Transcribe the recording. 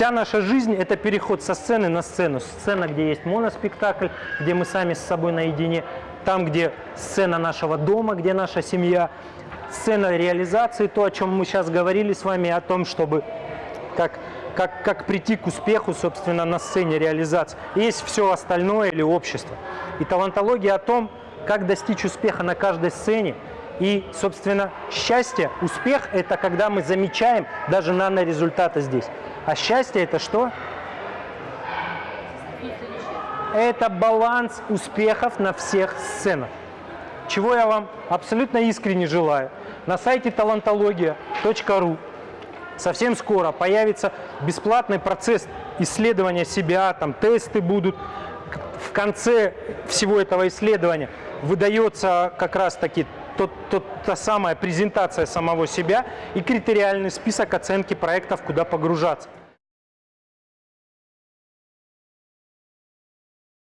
Вся наша жизнь – это переход со сцены на сцену. Сцена, где есть моноспектакль, где мы сами с собой наедине, там, где сцена нашего дома, где наша семья, сцена реализации, то, о чем мы сейчас говорили с вами, о том, чтобы как, как, как прийти к успеху, собственно, на сцене реализации. Есть все остальное или общество. И талантология о том, как достичь успеха на каждой сцене. И, собственно, счастье, успех – это когда мы замечаем даже нано-результаты здесь. А счастье – это что? Это баланс успехов на всех сценах. Чего я вам абсолютно искренне желаю. На сайте талантология.ру совсем скоро появится бесплатный процесс исследования себя, там тесты будут. В конце всего этого исследования выдается как раз-таки тот, тот, та самая презентация самого себя и критериальный список оценки проектов, куда погружаться.